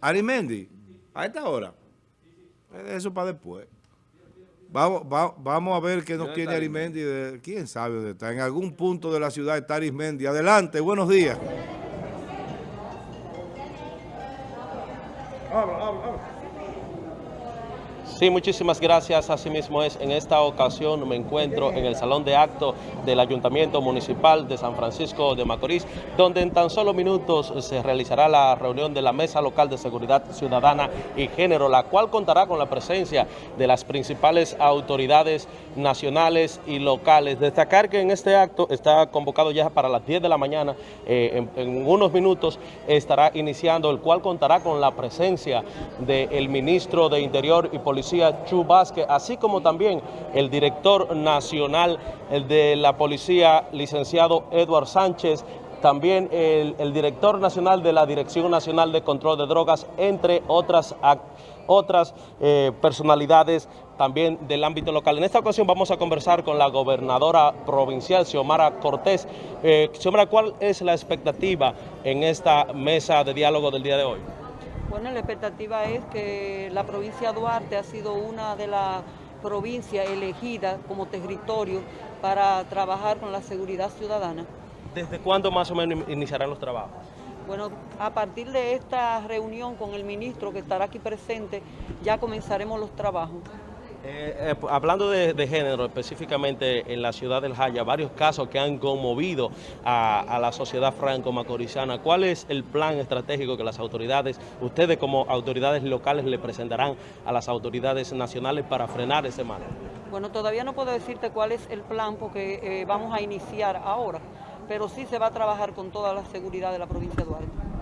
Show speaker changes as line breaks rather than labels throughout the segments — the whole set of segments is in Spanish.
Arimendi, a esta hora. Eso para después. Vamos, va- vamos a ver qué nos tiene Arimendi. De, ¿Quién sabe dónde está? En algún punto de la ciudad está Arimendi. Adelante, buenos días.
Sí, muchísimas gracias. Asimismo es, en esta ocasión me encuentro en el Salón de Acto del Ayuntamiento Municipal de San Francisco de Macorís, donde en tan solo minutos se realizará la reunión de la Mesa Local de Seguridad Ciudadana y Género, la cual contará con la presencia de las principales autoridades nacionales y locales. Destacar que en este acto está convocado ya para las 10 de la mañana, eh, en, en unos minutos estará iniciando, el cual contará con la presencia del ministro de Interior y Policía, Chu Vázquez, así como también el director nacional de la policía, licenciado Eduard Sánchez, también el, director nacional de la Dirección Nacional de Control de Drogas, entre otras, otras eh, personalidades también del ámbito local. En esta ocasión vamos a conversar con la gobernadora provincial, Xiomara Cortés. Eh, Xiomara, ¿cuál es la expectativa en esta mesa de diálogo del día de hoy?
Bueno, la expectativa es que la provincia de Duarte ha sido una de las provincias elegidas como territorio para trabajar con la seguridad ciudadana.
¿Desde cuándo más o menos iniciarán los trabajos?
Bueno, a partir de esta reunión con el ministro que estará aquí presente, ya comenzaremos los trabajos.
Eh, eh, hablando de, género, específicamente en la ciudad del Jaya, varios casos que han conmovido a, a la sociedad franco-macorizana. ¿Cuál es el plan estratégico que las autoridades, ustedes como autoridades locales, le presentarán a las autoridades nacionales para frenar ese mal?
Bueno, todavía no puedo decirte cuál es el plan porque eh, vamos a iniciar ahora, pero sí se va a trabajar con toda la seguridad de la provincia de Duarte.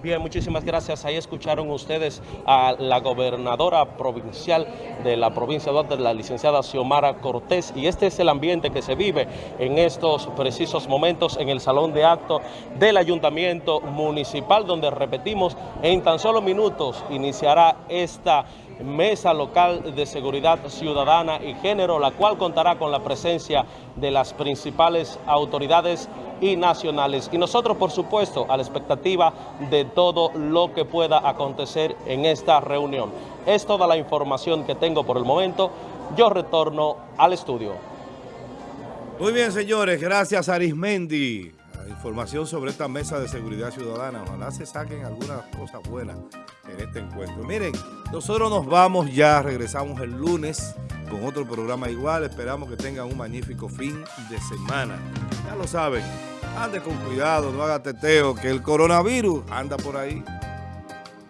Bien, muchísimas gracias. Ahí escucharon ustedes a la gobernadora provincial de la provincia de la licenciada Xiomara Cortés, y este es el ambiente que se vive en estos precisos momentos en el salón de acto del ayuntamiento municipal, donde repetimos, en tan solo minutos iniciará esta mesa local de seguridad ciudadana y género, la cual contará con la presencia de las principales autoridades y nacionales. Y nosotros, por supuesto, a la expectativa de todo lo que pueda acontecer en esta reunión. Es toda la información que tengo por el momento. Yo retorno al estudio.
Muy bien, señores. Gracias, Arismendi. La información sobre esta mesa de seguridad ciudadana. Ojalá se saquen algunas cosas buenas en este encuentro. Miren, nosotros nos vamos ya. Regresamos el lunes con otro programa igual. Esperamos que tengan un magnífico fin de semana. Ya lo saben. Ande con cuidado, no haga teteo, que el coronavirus anda por ahí.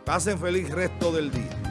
Pasen feliz resto del día.